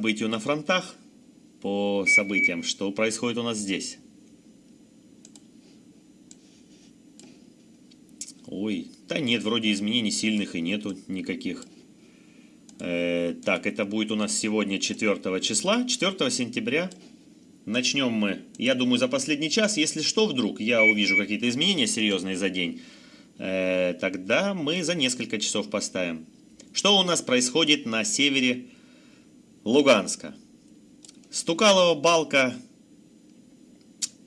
событию на фронтах, по событиям, что происходит у нас здесь. Ой, да нет, вроде изменений сильных и нету никаких. Э, так, это будет у нас сегодня 4 числа, 4 сентября. Начнем мы, я думаю, за последний час. Если что, вдруг я увижу какие-то изменения серьезные за день, э, тогда мы за несколько часов поставим. Что у нас происходит на севере Луганска? Стукалова балка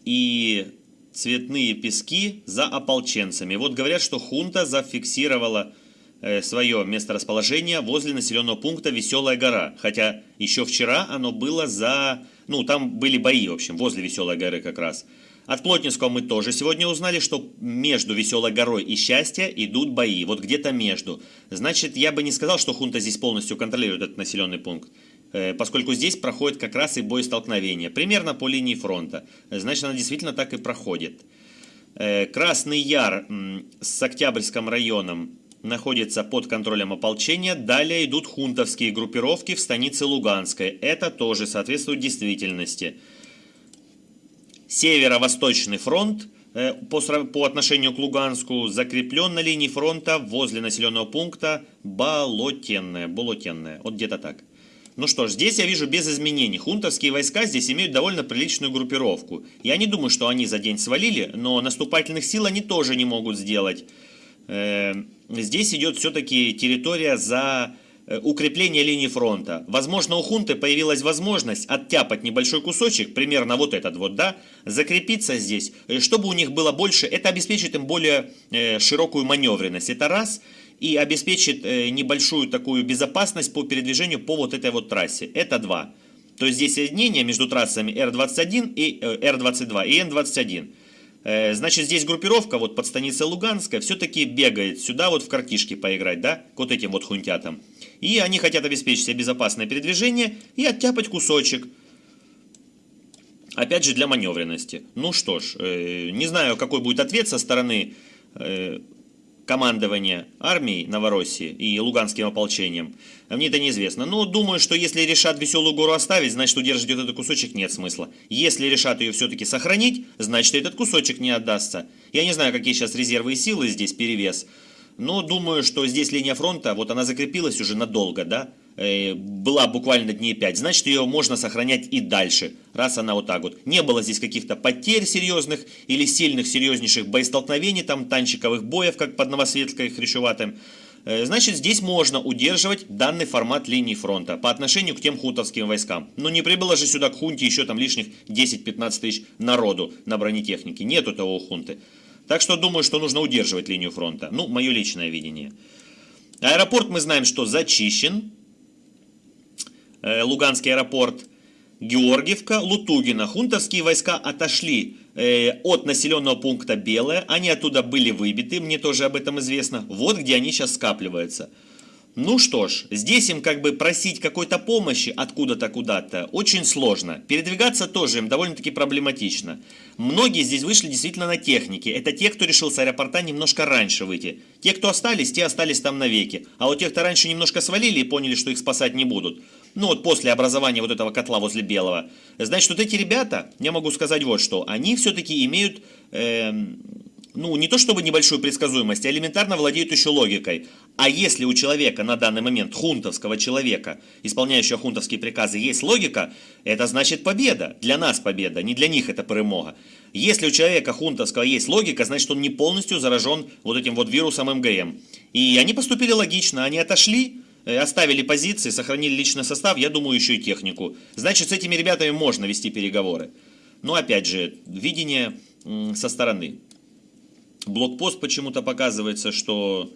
и цветные пески за ополченцами. Вот говорят, что хунта зафиксировала э, свое месторасположение возле населенного пункта Веселая гора. Хотя еще вчера оно было за... Ну, там были бои, в общем, возле Веселой горы как раз. От Плотницкого мы тоже сегодня узнали, что между Веселой горой и Счастье идут бои. Вот где-то между. Значит, я бы не сказал, что хунта здесь полностью контролирует этот населенный пункт. Э, поскольку здесь проходит как раз и боестолкновение, примерно по линии фронта. Значит, она действительно так и проходит. Э, Красный Яр с Октябрьским районом находится под контролем ополчения. Далее идут хунтовские группировки в станице Луганской. Это тоже соответствует действительности. Северо-Восточный фронт э, по, по отношению к Луганску закреплен на линии фронта возле населенного пункта Болотенное. Болотенное. Вот где-то так. Ну что ж, здесь я вижу без изменений. Хунтовские войска здесь имеют довольно приличную группировку. Я не думаю, что они за день свалили, но наступательных сил они тоже не могут сделать. Э, здесь идет все-таки территория за э, укрепление линии фронта. Возможно, у хунты появилась возможность оттяпать небольшой кусочек, примерно вот этот вот, да, закрепиться здесь, э, чтобы у них было больше, это обеспечит им более широкую маневренность. Это раз – и обеспечит э, небольшую такую безопасность по передвижению по вот этой вот трассе. Это два. То есть здесь соединение между трассами R21 и R22 э, и N21. Э, значит, здесь группировка вот под станицей Луганская все-таки бегает сюда вот в картишки поиграть, да, к вот этим вот хунтятам. И они хотят обеспечить себе безопасное передвижение и оттяпать кусочек. Опять же, для маневренности. Ну что ж, не знаю, какой будет ответ со стороны командования армией Новороссии и Луганским ополчением, мне это неизвестно. Но думаю, что если решат Веселую гору оставить, значит удержать этот кусочек нет смысла. Если решат ее все-таки сохранить, значит этот кусочек не отдастся. Я не знаю, какие сейчас резервы и силы здесь перевес, но думаю, что здесь линия фронта, вот она закрепилась уже надолго, да, была буквально дней 5, значит ее можно сохранять и дальше, раз она вот так вот. Не было здесь каких-то потерь серьезных или сильных, серьезнейших боестолкновений, там танчиковых боев, как под Новосветской и Хрящеватым. Э, значит, здесь можно удерживать данный формат линии фронта по отношению к тем хутовским войскам. Но не прибыло же сюда к хунте еще там лишних 10-15 тысяч народу на бронетехнике. Нету того хунты. Так что думаю, что нужно удерживать линию фронта. Ну, мое личное видение. Аэропорт мы знаем, что зачищен. Э, Луганский аэропорт Георгиевка, Лутугина. Хунтовские войска отошли э, от населенного пункта Белое. Они оттуда были выбиты, мне тоже об этом известно. Вот где они сейчас скапливаются. Ну что ж, здесь им как бы просить какой-то помощи откуда-то куда-то очень сложно. Передвигаться тоже им довольно-таки проблематично. Многие здесь вышли действительно на технике. Это те, кто решил с аэропорта немножко раньше выйти. Те, кто остались, те остались там навеки. А вот те, кто раньше немножко свалили и поняли, что их спасать не будут, ну вот после образования вот этого котла возле Белого, значит, вот эти ребята, я могу сказать вот что, они все-таки имеют... Э, ну, не то чтобы небольшую предсказуемость, а элементарно владеют еще логикой. А если у человека на данный момент, хунтовского человека, исполняющего хунтовские приказы, есть логика, это значит победа. Для нас победа, не для них это перемога. Если у человека хунтовского есть логика, значит он не полностью заражен вот этим вот вирусом МГМ. И они поступили логично, они отошли, оставили позиции, сохранили личный состав, я думаю, еще и технику. Значит, с этими ребятами можно вести переговоры. Но опять же, видение со стороны. Блокпост почему-то показывается, что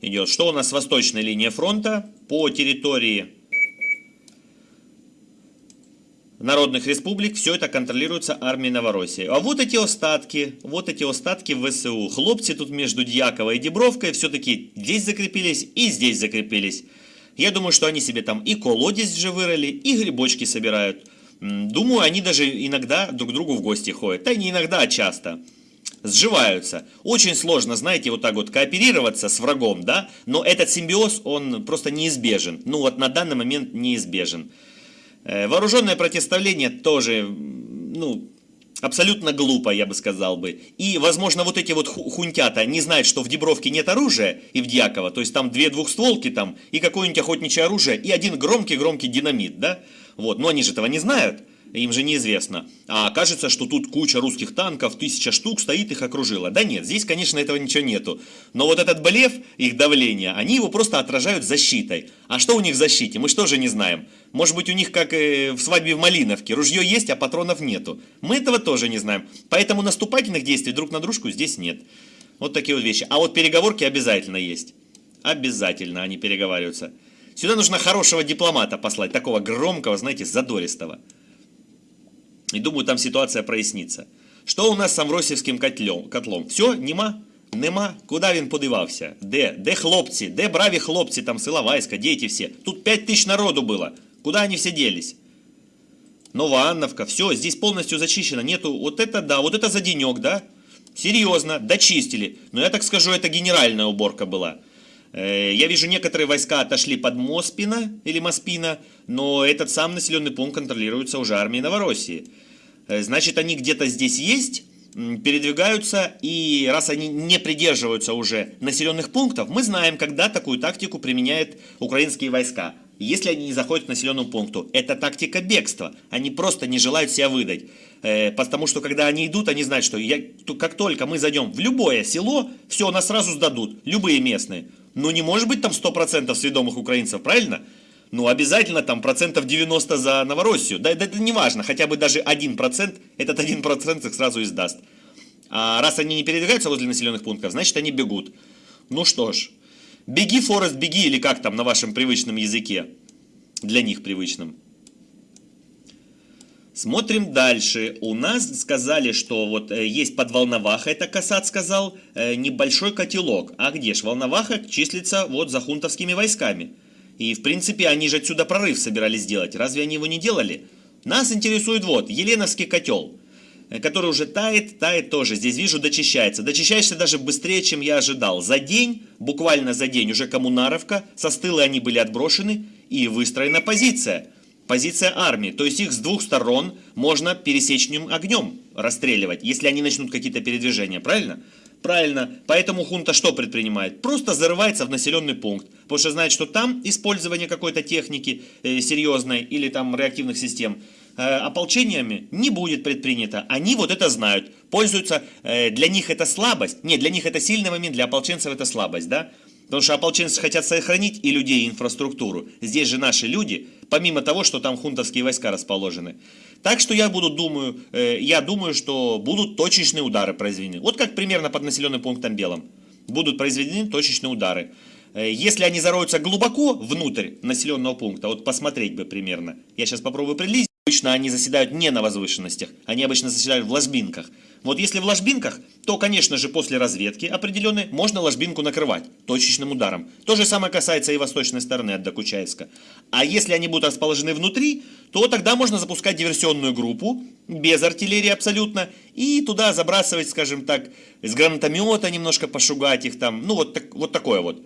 идет. Что у нас с восточной линии фронта? По территории народных республик все это контролируется армией Новороссии. А вот эти остатки, вот эти остатки ВСУ. Хлопцы тут между Дьяковой и Дебровкой все-таки здесь закрепились и здесь закрепились. Я думаю, что они себе там и колодец же вырыли, и грибочки собирают. Думаю, они даже иногда друг к другу в гости ходят. Да не иногда, а часто. сживаются. Очень сложно, знаете, вот так вот кооперироваться с врагом, да, но этот симбиоз, он просто неизбежен. Ну вот на данный момент неизбежен. Э, вооруженное противостояние тоже, ну, абсолютно глупо, я бы сказал бы. И, возможно, вот эти вот хунтята не знают, что в Дебровке нет оружия и в Дьяково, то есть там две двухстволки там и какое-нибудь охотничье оружие и один громкий-громкий динамит, да? Вот, но они же этого не знают им же неизвестно. А кажется, что тут куча русских танков, тысяча штук стоит, их окружила. Да нет, здесь, конечно, этого ничего нету. Но вот этот блеф, их давление, они его просто отражают защитой. А что у них в защите? Мы что же не знаем? Может быть, у них, как э, в свадьбе в Малиновке, ружье есть, а патронов нету. Мы этого тоже не знаем. Поэтому наступательных действий друг на дружку здесь нет. Вот такие вот вещи. А вот переговорки обязательно есть. Обязательно они переговариваются. Сюда нужно хорошего дипломата послать, такого громкого, знаете, задористого. И думаю, там ситуация прояснится. Що у нас з Амросівським котлом? котлом? Все, нема? Нема? Куда він подивався? Де? Де хлопці? Де браві хлопці там села Вайська, дети все? Тут 5 тысяч народу было. Куда они все делись? Новоанновка, все, здесь полностью зачищено, нету, вот это да, вот это за денек, да? Серьезно, дочистили. Но я так скажу, это генеральная уборка была. Э, я вижу, некоторые войска отошли под Моспина или Моспина, но этот сам населенный пункт контролируется уже армией Новороссии. Э, значит, они где-то здесь есть, передвигаются, и раз они не придерживаются уже населенных пунктов, мы знаем, когда такую тактику применяют украинские войска. Если они не заходят к населенному пункту, это тактика бегства. Они просто не желают себя выдать. Э, потому что когда они идут, они знают, что я, как только мы зайдем в любое село, все, нас сразу сдадут, любые местные. Ну не может быть там 100% сведомых украинцев, правильно? Ну обязательно там процентов 90 за Новороссию. Да, да это не важно, хотя бы даже 1%, этот 1% их сразу издаст. А раз они не передвигаются возле населенных пунктов, значит они бегут. Ну что ж, беги, Форест, беги, или как там на вашем привычном языке, для них привычном. Смотрим дальше. У нас сказали, что вот э, есть под Волноваха, это Касат сказал, э, небольшой котелок. А где ж Волноваха числится вот за хунтовскими войсками? И в принципе они же отсюда прорыв собирались сделать. Разве они его не делали? Нас интересует вот, Еленовский котел, э, который уже тает, тает тоже. Здесь вижу, дочищается. Дочищается даже быстрее, чем я ожидал. За день, буквально за день, уже коммунаровка, со стылы они были отброшены и выстроена позиция позиция армии. То есть их с двух сторон можно пересечным огнем расстреливать, если они начнут какие-то передвижения, правильно? Правильно. Поэтому хунта что предпринимает? Просто зарывается в населенный пункт. Потому что знает, что там использование какой-то техники э, серьезной или там реактивных систем э, ополчениями не будет предпринято. Они вот это знают. Пользуются, э, для них это слабость. Нет, для них это сильный момент, для ополченцев это слабость, да? Потому что ополченцы хотят сохранить и людей, и инфраструктуру. Здесь же наши люди, помимо того, что там хунтовские войска расположены. Так что я буду думаю, э, я думаю, что будут точечные удары произведены. Вот как примерно под населенным пунктом Белым. Будут произведены точечные удары. Э, если они зароются глубоко внутрь населенного пункта, вот посмотреть бы примерно. Я сейчас попробую приблизить. Обычно они заседают не на возвышенностях, они обычно заседают в ложбинках. Вот если в ложбинках, то, конечно же, после разведки определенной можно ложбинку накрывать точечным ударом. То же самое касается и восточной стороны от Докучаевска. А если они будут расположены внутри, то тогда можно запускать диверсионную группу, без артиллерии абсолютно, и туда забрасывать, скажем так, с гранатомета немножко пошугать их там, ну вот, так, вот такое вот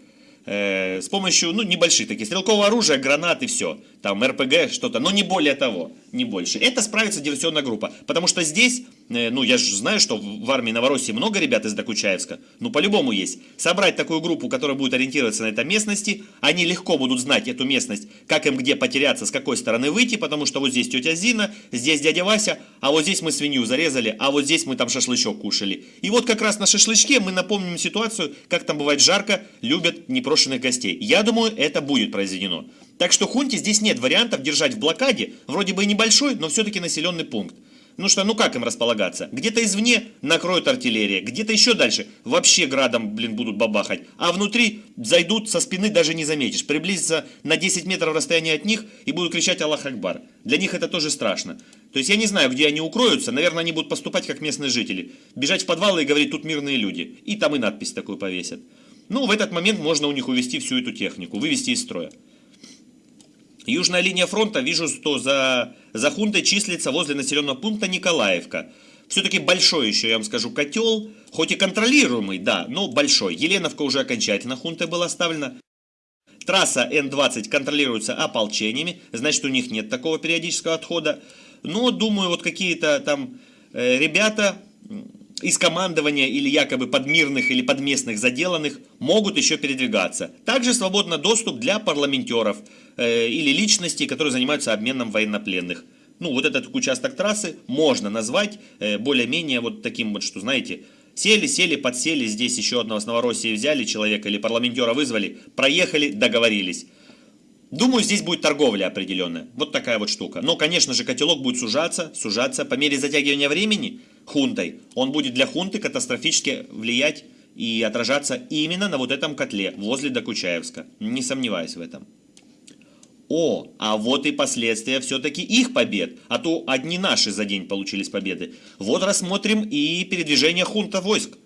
э, с помощью, ну, небольших таких, стрелкового оружия, гранат и все. Там РПГ, что-то, но не более того, не больше. Это справится диверсионная группа. Потому что здесь, ну, я же знаю, что в армии Новороссии много ребят из Докучаевска. Ну, по-любому есть. Собрать такую группу, которая будет ориентироваться на этой местности, они легко будут знать эту местность, как им где потеряться, с какой стороны выйти, потому что вот здесь тетя Зина, здесь дядя Вася, а вот здесь мы свинью зарезали, а вот здесь мы там шашлычок кушали. И вот как раз на шашлычке мы напомним ситуацию, как там бывает жарко, любят не непрошенных гостей. Я думаю, это будет произведено. Так что хунте здесь нет вариантов держать в блокаде, вроде бы и небольшой, но все-таки населенный пункт. Ну что, ну как им располагаться? Где-то извне накроют артиллерия, где-то еще дальше вообще градом, блин, будут бабахать. А внутри зайдут со спины, даже не заметишь. Приблизиться на 10 метров расстояния от них и будут кричать Аллах Акбар. Для них это тоже страшно. То есть я не знаю, где они укроются. Наверное, они будут поступать как местные жители. Бежать в подвалы и говорить, тут мирные люди. И там и надпись такую повесят. Ну, в этот момент можно у них увести всю эту технику, вывести из строя. Южная линия фронта, вижу, что за, за хунтой числится возле населенного пункта Николаевка. Все-таки большой еще, я вам скажу, котел, хоть и контролируемый, да, но большой. Еленовка уже окончательно хунтой была оставлена. Трасса Н-20 контролируется ополчениями, значит у них нет такого периодического отхода. Но, думаю, вот какие-то там э, ребята из командования или якобы подмирных или подместных заделанных могут еще передвигаться. Также свободно доступ для парламентеров э, или личностей, которые занимаются обменом военнопленных. Ну, вот этот участок трассы можно назвать э, более-менее вот таким вот, что, знаете, сели, сели, подсели, здесь еще одного с Новороссии взяли человека или парламентера вызвали, проехали, договорились. Думаю, здесь будет торговля определенная. Вот такая вот штука. Но, конечно же, котелок будет сужаться, сужаться по мере затягивания времени хунтой. Он будет для хунты катастрофически влиять и отражаться именно на вот этом котле возле Докучаевска. Не сомневаюсь в этом. О, а вот и последствия все-таки их побед, а то одни наши за день получились победы. Вот рассмотрим и передвижение хунта войск.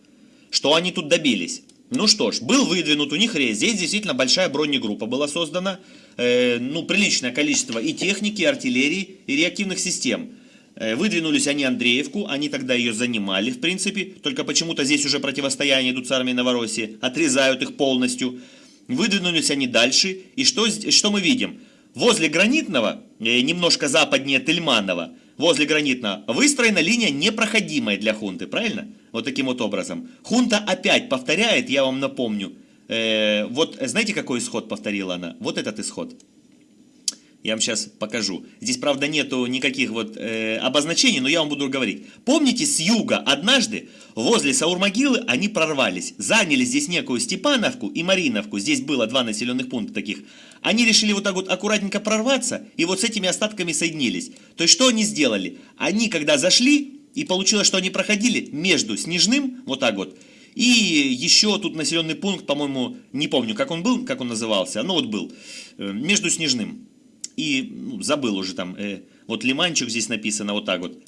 Что они тут добились? Ну что ж, был выдвинут у них рейс. Здесь действительно большая бронегруппа была создана. Э, ну, приличное количество и техники, и артиллерии, и реактивных систем. Э, выдвинулись они Андреевку, они тогда ее занимали, в принципе. Только почему-то здесь уже противостояние идут с армией Новороссии. Отрезают их полностью. Выдвинулись они дальше. И что, что мы видим? Возле Гранитного, э, немножко западнее Тельманова, возле Гранитного, выстроена линия непроходимая для хунты, правильно? Вот таким вот образом. Хунта опять повторяет, я вам напомню. Э, вот знаете, какой исход повторила она? Вот этот исход. Я вам сейчас покажу. Здесь, правда, нету никаких вот э, обозначений, но я вам буду говорить. Помните, с юга однажды возле Саурмогилы они прорвались. Заняли здесь некую Степановку и Мариновку. Здесь было два населенных пункта таких. Они решили вот так вот аккуратненько прорваться и вот с этими остатками соединились. То есть, что они сделали? Они, когда зашли, и получилось, что они проходили между Снежным, вот так вот, и еще тут населенный пункт, по-моему, не помню, как он был, как он назывался, но вот был, э, между Снежным и ну, забыл уже там, э, вот лиманчик здесь написано вот так вот.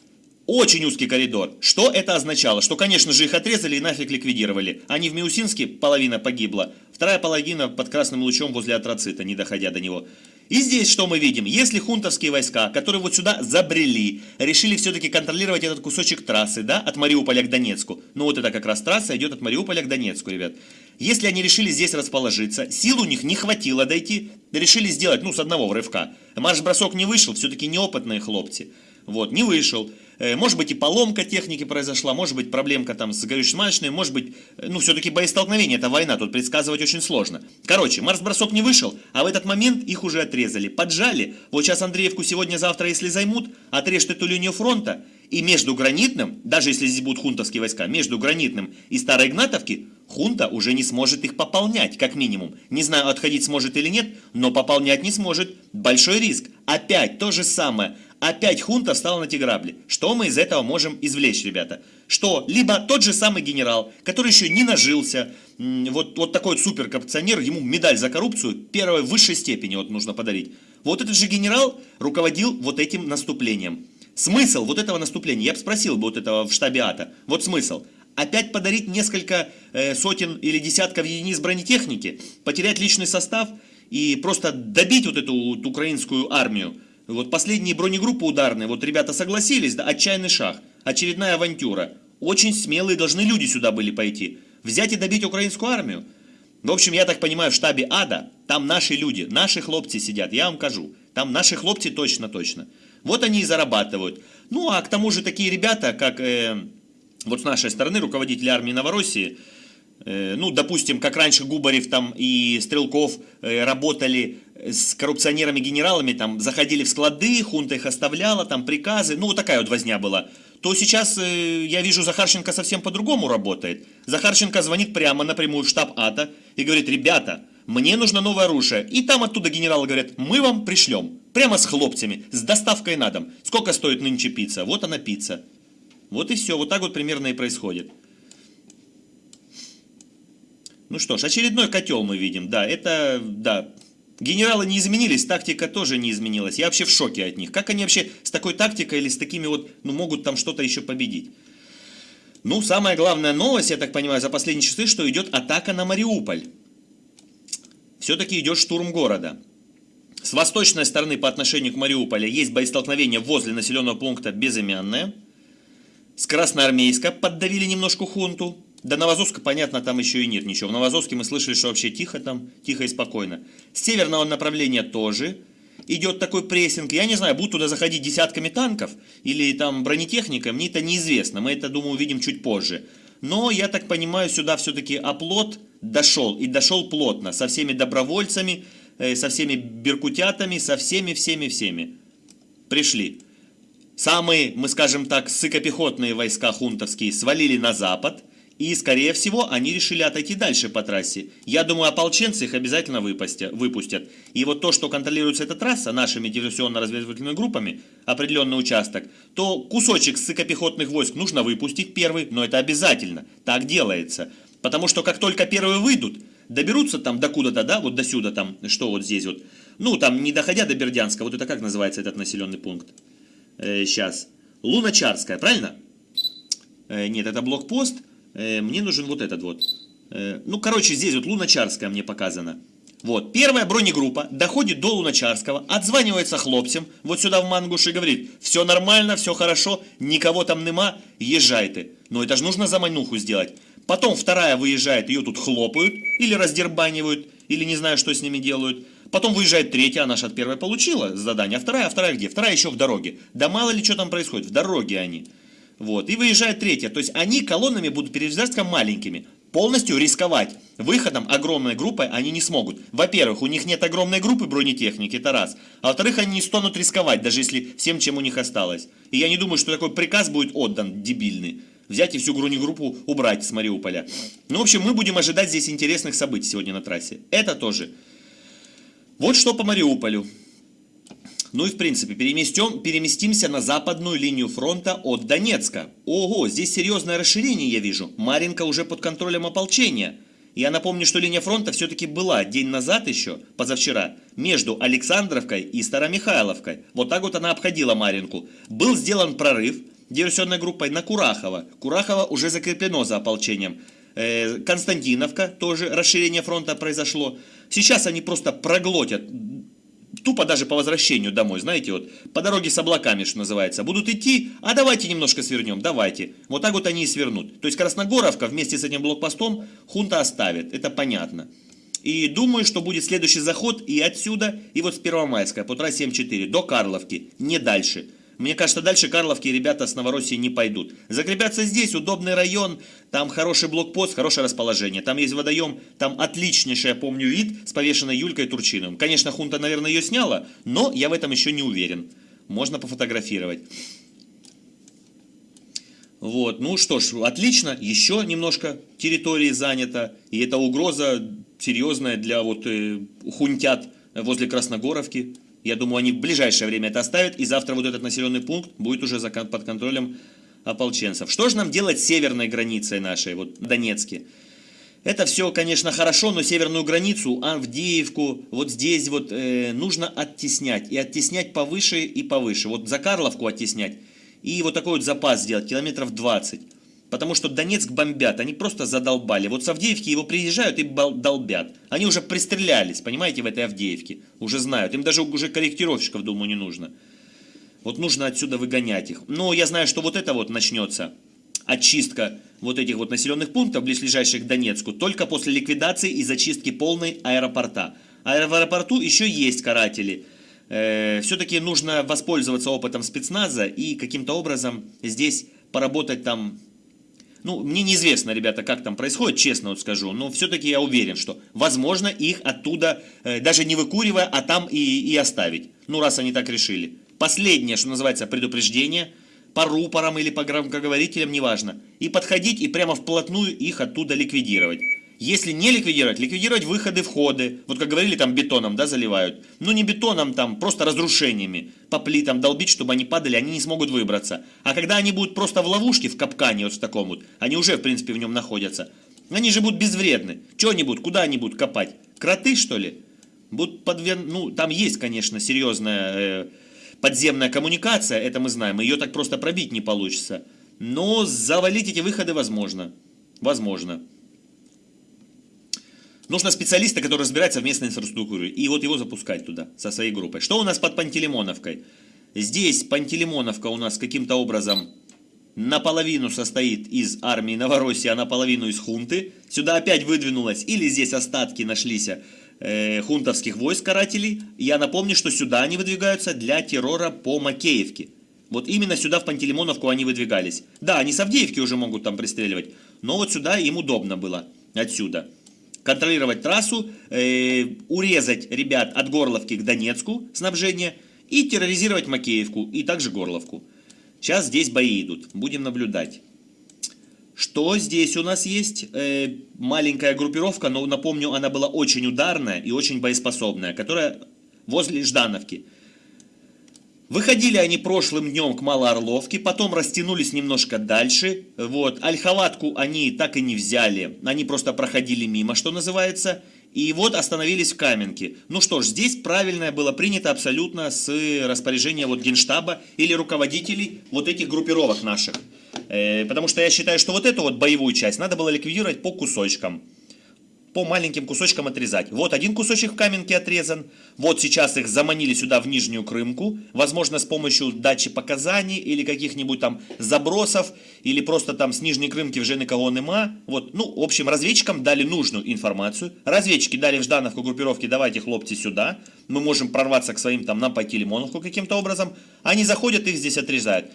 Очень узкий коридор. Что это означало? Что, конечно же, их отрезали и нафиг ликвидировали. Они в Миусинске, половина погибла, вторая половина под красным лучом возле Атроцита, не доходя до него. И здесь что мы видим? Если хунтовские войска, которые вот сюда забрели, решили все-таки контролировать этот кусочек трассы, да, от Мариуполя к Донецку. Ну вот это как раз трасса идет от Мариуполя к Донецку, ребят. Если они решили здесь расположиться, сил у них не хватило дойти, решили сделать, ну, с одного рывка. Марш-бросок не вышел, все-таки неопытные хлопцы. Вот, не вышел. Э, может быть и поломка техники произошла, может быть проблемка там с горюче-смазочной, может быть, э, ну все-таки боестолкновение, это война, тут предсказывать очень сложно. Короче, Марс-бросок не вышел, а в этот момент их уже отрезали, поджали. Вот сейчас Андреевку сегодня-завтра, если займут, отрежут эту линию фронта, и между Гранитным, даже если здесь будут хунтовские войска, между Гранитным и Старой Игнатовки, хунта уже не сможет их пополнять, как минимум. Не знаю, отходить сможет или нет, но пополнять не сможет. Большой риск. Опять то же самое. Опять хунта встала на те грабли. Что мы из этого можем извлечь, ребята? Что либо тот же самый генерал, который еще не нажился, вот, вот такой вот суперкоррупционер, ему медаль за коррупцию первой высшей степени вот нужно подарить. Вот этот же генерал руководил вот этим наступлением. Смысл вот этого наступления, я бы спросил бы вот этого в штабе АТО, вот смысл. Опять подарить несколько э, сотен или десятков единиц бронетехники, потерять личный состав и просто добить вот эту вот украинскую армию. Вот последние бронегруппы ударные, вот ребята согласились, да, отчаянный шаг, очередная авантюра. Очень смелые должны люди сюда были пойти. Взять и добить украинскую армию. В общем, я так понимаю, в штабе ада, там наши люди, наши хлопцы сидят, я вам кажу. Там наши хлопцы точно-точно. Вот они и зарабатывают. Ну, а к тому же такие ребята, как э, вот с нашей стороны руководители армии Новороссии, э, ну, допустим, как раньше Губарев там и Стрелков э, работали с коррупционерами-генералами, там, заходили в склады, хунта их оставляла, там, приказы, ну, вот такая вот возня была, то сейчас э, я вижу, Захарченко совсем по-другому работает. Захарченко звонит прямо напрямую в штаб АТО и говорит, ребята, мне нужно новое оружие. И там оттуда генералы говорят, мы вам пришлем. Прямо с хлопцами, с доставкой на дом. Сколько стоит нынче пицца? Вот она пицца. Вот и все, вот так вот примерно и происходит. Ну что ж, очередной котел мы видим, да, это, да, Генералы не изменились, тактика тоже не изменилась. Я вообще в шоке от них. Как они вообще с такой тактикой или с такими вот, ну, могут там что-то еще победить? Ну, самая главная новость, я так понимаю, за последние часы, что идет атака на Мариуполь. Все-таки идет штурм города. С восточной стороны по отношению к Мариуполю есть боестолкновение возле населенного пункта Безымянное. С Красноармейска поддавили немножко хунту. До Новозовска, понятно, там еще и нет ничего. В Новозовске мы слышали, что вообще тихо там, тихо и спокойно. С северного направления тоже идет такой прессинг. Я не знаю, будут туда заходить десятками танков или там бронетехника, мне это неизвестно. Мы это, думаю, увидим чуть позже. Но, я так понимаю, сюда все-таки оплот дошел. И дошел плотно, со всеми добровольцами, э, со всеми беркутятами, со всеми-всеми-всеми. Пришли. Самые, мы скажем так, сыкопехотные войска хунтовские свалили на запад. И, скорее всего, они решили отойти дальше по трассе. Я думаю, ополченцы их обязательно выпустят. И вот то, что контролируется эта трасса нашими диверсионно-разведывательными группами, определенный участок, то кусочек сыкопехотных войск нужно выпустить первый, но это обязательно. Так делается. Потому что как только первые выйдут, доберутся там до куда-то, да, вот до сюда там, что вот здесь вот, ну там не доходя до Бердянска, вот это как называется этот населенный пункт? Э, сейчас. Луначарская, правильно? Э, нет, это блокпост. Э, мне нужен вот этот вот. Э, ну, короче, здесь вот Луначарская мне показана. Вот, первая бронегруппа доходит до Луначарского, отзванивается хлопцам, вот сюда в Мангуш и говорит, все нормально, все хорошо, никого там нема, езжайте. Но это же нужно замануху сделать. Потом вторая выезжает, ее тут хлопают, или раздербанивают, или не знаю, что с ними делают. Потом выезжает третья, она же от первой получила задание, а вторая, а вторая где? Вторая еще в дороге. Да мало ли что там происходит, в дороге они. Вот, и выезжает третья. То есть они колоннами будут передвигаться маленькими. Полностью рисковать выходом огромной группой они не смогут. Во-первых, у них нет огромной группы бронетехники, это раз. А во-вторых, они не станут рисковать, даже если всем, чем у них осталось. И я не думаю, что такой приказ будет отдан, дебильный. Взять и всю бронегруппу убрать с Мариуполя. Ну, в общем, мы будем ожидать здесь интересных событий сегодня на трассе. Это тоже. Вот что по Мариуполю. Ну и в принципе, переместим, переместимся на западную линию фронта от Донецка. Ого, здесь серьезное расширение я вижу. Маринка уже под контролем ополчения. Я напомню, что линия фронта все-таки была день назад еще, позавчера, между Александровкой и Старомихайловкой. Вот так вот она обходила Маринку. Был сделан прорыв диверсионной группой на Курахово. Курахово уже закреплено за ополчением. Константиновка, тоже расширение фронта произошло. Сейчас они просто проглотят тупо даже по возвращению домой, знаете, вот по дороге с облаками, что называется, будут идти, а давайте немножко свернем, давайте. Вот так вот они и свернут. То есть Красногоровка вместе с этим блокпостом хунта оставит, это понятно. И думаю, что будет следующий заход и отсюда, и вот с Первомайска по трассе М4 до Карловки, не дальше. Мне кажется, дальше Карловки ребята с Новороссии не пойдут. Закрепятся здесь, удобный район, там хороший блокпост, хорошее расположение. Там есть водоем, там отличнейший, я помню, вид с повешенной Юлькой Турчиным. Конечно, хунта, наверное, ее сняла, но я в этом еще не уверен. Можно пофотографировать. Вот, ну что ж, отлично, еще немножко территории занято, и это угроза серьезная для вот э, хунтят возле Красногоровки. Я думаю, они в ближайшее время это оставят, и завтра вот этот населенный пункт будет уже под контролем ополченцев. Что же нам делать с северной границей нашей, вот Донецке? Это все, конечно, хорошо, но северную границу, Авдеевку, вот здесь вот э, нужно оттеснять. И оттеснять повыше и повыше. Вот за Карловку оттеснять. И вот такой вот запас сделать, километров 20. Потому что Донецк бомбят, они просто задолбали. Вот с Авдеевки его приезжают и долбят. Они уже пристрелялись, понимаете, в этой Авдеевке. Уже знают. Им даже уже корректировщиков, думаю, не нужно. Вот нужно отсюда выгонять их. Но я знаю, что вот это вот начнется. Очистка вот этих вот населенных пунктов, близлежащих к Донецку, только после ликвидации и зачистки полной аэропорта. А в аэропорту еще есть каратели. Э, Все-таки нужно воспользоваться опытом спецназа и каким-то образом здесь поработать там ну, мне неизвестно, ребята, как там происходит, честно вот скажу, но все-таки я уверен, что возможно их оттуда, э, даже не выкуривая, а там и, и оставить. Ну, раз они так решили. Последнее, что называется, предупреждение, по рупорам или по громкоговорителям, неважно. И подходить и прямо вплотную их оттуда ликвидировать. Если не ликвидировать, ликвидировать выходы, входы. Вот как говорили, там бетоном, да, заливают. Ну не бетоном, там просто разрушениями. По плитам долбить, чтобы они падали, они не смогут выбраться. А когда они будут просто в ловушке, в капкане вот в таком вот, они уже, в принципе, в нем находятся. Они же будут безвредны. Что они будут, куда они будут копать? Кроты, что ли? Будут подвер... Ну, там есть, конечно, серьезная э, подземная коммуникация, это мы знаем. Ее так просто пробить не получится. Но завалить эти выходы возможно. Возможно. Нужно специалиста, который разбирается в местной инфраструктуре, и вот его запускать туда, со своей группой. Что у нас под Пантелеймоновкой? Здесь Пантелеймоновка у нас каким-то образом наполовину состоит из армии Новороссии, а наполовину из хунты. Сюда опять выдвинулась, или здесь остатки нашлись э, хунтовских войск карателей. Я напомню, что сюда они выдвигаются для террора по Макеевке. Вот именно сюда, в Пантелеймоновку, они выдвигались. Да, они с Авдеевки уже могут там пристреливать, но вот сюда им удобно было, отсюда. Контролировать трассу, э, урезать ребят от Горловки к Донецку снабжение и терроризировать Макеевку и также Горловку. Сейчас здесь бои идут, будем наблюдать. Что здесь у нас есть? Э, маленькая группировка, но напомню, она была очень ударная и очень боеспособная, которая возле Ждановки. Выходили они прошлым днем к Малоорловке, потом растянулись немножко дальше. Вот, Ольховатку они так и не взяли, они просто проходили мимо, что называется. И вот остановились в Каменке. Ну что ж, здесь правильное было принято абсолютно с распоряжения вот Генштаба или руководителей вот этих группировок наших. Э, потому что я считаю, что вот эту вот боевую часть надо было ликвидировать по кусочкам по маленьким кусочкам отрезать. Вот один кусочек в каменке отрезан, вот сейчас их заманили сюда в Нижнюю Крымку, возможно с помощью дачи показаний или каких-нибудь там забросов, или просто там с Нижней Крымки вже никого нема. Вот, ну, в общем, разведчикам дали нужную информацию, разведчики дали в Ждановку группировки, давайте хлопцы сюда, мы можем прорваться к своим там, пойти Лимоновку каким-то образом, они заходят, их здесь отрезают.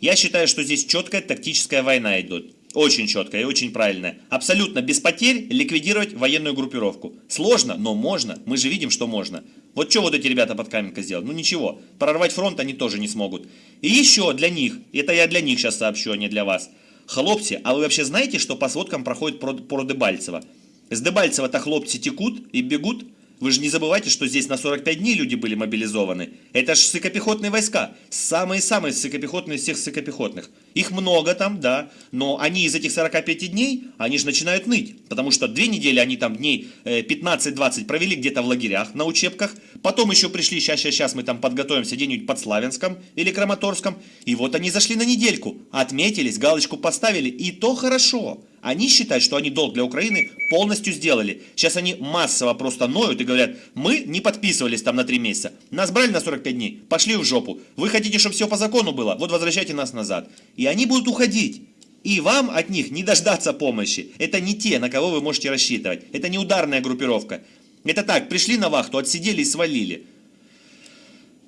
Я считаю, что здесь четкая тактическая война идет. Очень четко и очень правильно. Абсолютно без потерь ликвидировать военную группировку. Сложно, но можно. Мы же видим, что можно. Вот что вот эти ребята под Каменко сделают? Ну ничего. Прорвать фронт они тоже не смогут. И еще для них, это я для них сейчас сообщу, а не для вас. Хлопцы, а вы вообще знаете, что по сводкам проходит про, про Дебальцево? С Дебальцева-то хлопцы текут и бегут, вы же не забывайте, что здесь на 45 дней люди были мобилизованы. Это же сыкопехотные войска. Самые-самые сыкопехотные из всех сыкопехотных. Их много там, да, но они из этих 45 дней, они же начинают ныть. Потому что две недели они там дней 15-20 э, провели где-то в лагерях, на учебках. Потом еще пришли, сейчас, сейчас, сейчас мы там подготовимся где-нибудь под Славянском или Краматорском. И вот они зашли на недельку, отметились, галочку поставили, и то хорошо. Они считают, что они долг для Украины полностью сделали. Сейчас они массово просто ноют и говорят, мы не подписывались там на 3 месяца. Нас брали на 45 дней, пошли в жопу. Вы хотите, чтобы все по закону было? Вот возвращайте нас назад. И они будут уходить. И вам от них не дождаться помощи. Это не те, на кого вы можете рассчитывать. Это не ударная группировка. Это так, пришли на вахту, отсидели и свалили.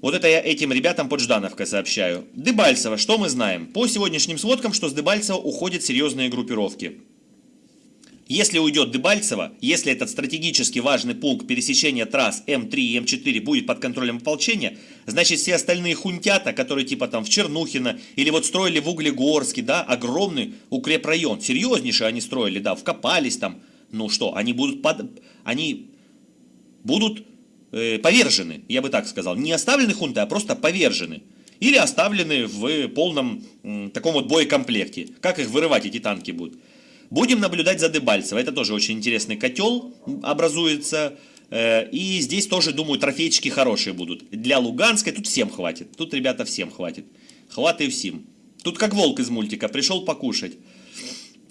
Вот это я этим ребятам под Ждановкой сообщаю. Дебальцево, что мы знаем? По сегодняшним сводкам, что с Дебальцева уходят серьезные группировки. Если уйдет Дебальцево, если этот стратегически важный пункт пересечения трасс М3 и М4 будет под контролем ополчения, значит все остальные хунтята, которые типа там в Чернухино или вот строили в Углегорске, да, огромный укрепрайон, серьезнейший они строили, да, вкопались там, ну что, они будут, под, они будут э, повержены, я бы так сказал. Не оставлены хунты, а просто повержены. Или оставлены в полном э, таком вот боекомплекте. Как их вырывать, эти танки будут? Будем наблюдать за Дебальцево. Это тоже очень интересный котел образуется. Э, и здесь тоже, думаю, трофейчики хорошие будут. Для Луганской тут всем хватит. Тут, ребята, всем хватит. Хватает всем. Тут как волк из мультика. Пришел покушать.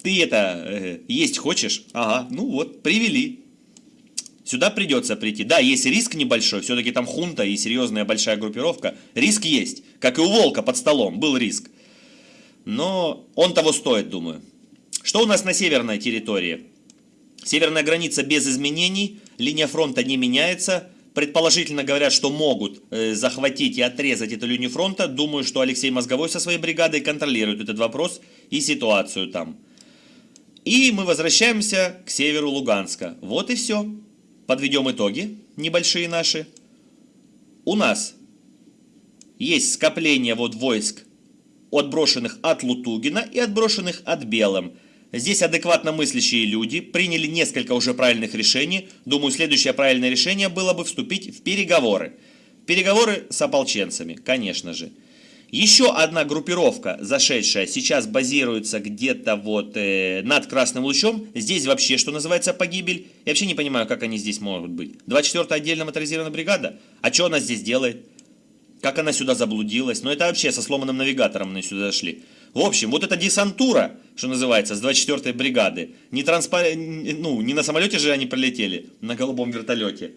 Ты это, э, есть хочешь? Ага, ну вот, привели. Сюда придется прийти. Да, есть риск небольшой, все-таки там хунта и серьезная большая группировка. Риск есть, как и у Волка под столом, был риск. Но он того стоит, думаю. Что у нас на северной территории? Северная граница без изменений, линия фронта не меняется. Предположительно говорят, что могут э, захватить и отрезать эту линию фронта. Думаю, что Алексей Мозговой со своей бригадой контролирует этот вопрос и ситуацию там. И мы возвращаемся к северу Луганска. Вот и все подведем итоги небольшие наши. У нас есть скопление вот войск, отброшенных от Лутугина и отброшенных от Белым. Здесь адекватно мыслящие люди приняли несколько уже правильных решений. Думаю, следующее правильное решение было бы вступить в переговоры. Переговоры с ополченцами, конечно же. Еще одна группировка, зашедшая, сейчас базируется где-то вот э, над Красным Лучом. Здесь вообще, что называется, погибель. Я вообще не понимаю, как они здесь могут быть. 24-я отдельная моторизированная бригада? А что она здесь делает? Как она сюда заблудилась? Ну это вообще со сломанным навигатором они сюда зашли. В общем, вот эта десантура, что называется, с 24-й бригады, не, транспор... ну, не на самолете же они прилетели, на голубом вертолете.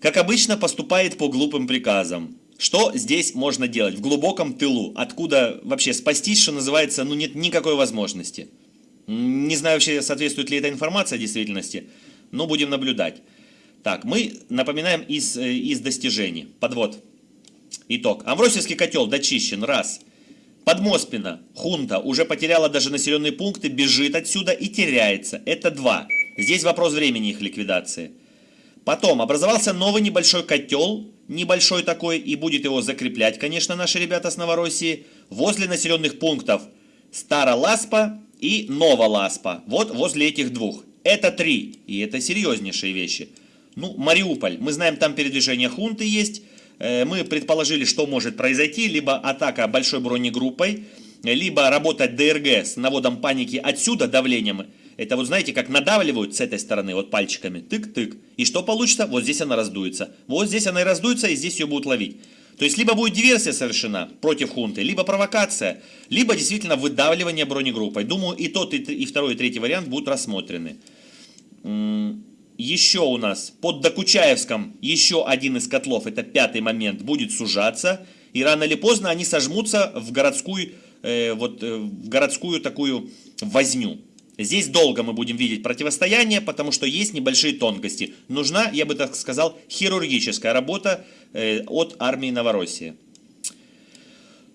Как обычно, поступает по глупым приказам. Что здесь можно делать? В глубоком тылу, откуда вообще спастись, что называется, ну нет никакой возможности. Не знаю вообще, соответствует ли эта информация действительности, но будем наблюдать. Так, мы напоминаем из, э, из достижений. Подвод. Итог. Амвросийский котел дочищен. Раз. Подмоспина, хунта, уже потеряла даже населенные пункты, бежит отсюда и теряется. Это два. Здесь вопрос времени их ликвидации. Потом образовался новый небольшой котел, небольшой такой, и будет его закреплять, конечно, наши ребята с Новороссии, возле населенных пунктов Староласпа и Новоласпа. Вот возле этих двух. Это три, и это серьезнейшие вещи. Ну, Мариуполь. Мы знаем, там передвижение хунты есть. Э, мы предположили, что может произойти. Либо атака большой бронегруппой, либо работать ДРГ с наводом паники отсюда давлением. Это вот знаете, как надавливают с этой стороны, вот пальчиками. Тык-тык. И что получится? Вот здесь она раздуется. Вот здесь она и раздуется, и здесь ее будут ловить. То есть, либо будет диверсия совершена против хунты, либо провокация, либо действительно выдавливание бронегруппой. Думаю, и тот, и второй, и третий вариант будут рассмотрены еще у нас под Докучаевском еще один из котлов, это пятый момент, будет сужаться. И рано или поздно они сожмутся в городскую, э, вот, э, в городскую такую возню. Здесь долго мы будем видеть противостояние, потому что есть небольшие тонкости. Нужна, я бы так сказал, хирургическая работа э, от армии Новороссии.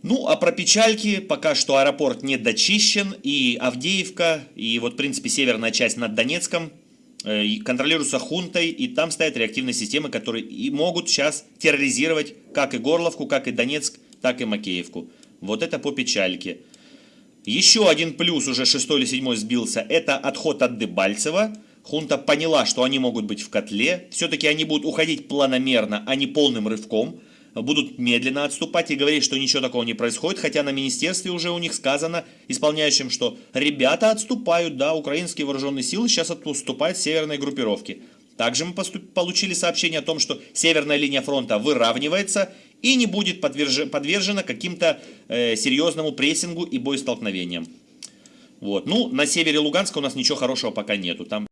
Ну, а про печальки пока что аэропорт не дочищен, и Авдеевка, и вот, в принципе, северная часть над Донецком – контролируются хунтой, и там стоят реактивные системы, которые и могут сейчас терроризировать как и Горловку, как и Донецк, так и Макеевку. Вот это по печальке. Еще один плюс, уже шестой или седьмой сбился, это отход от Дебальцева. Хунта поняла, что они могут быть в котле. Все-таки они будут уходить планомерно, а не полным рывком будут медленно отступать и говорить, что ничего такого не происходит, хотя на министерстве уже у них сказано исполняющим, что ребята отступают, да, украинские вооруженные силы сейчас отступают северной группировки. Также мы получили сообщение о том, что северная линия фронта выравнивается и не будет подверж, подвержена каким-то э, серьезному прессингу и боестолкновениям. Вот. Ну, на севере Луганска у нас ничего хорошего пока нету. Там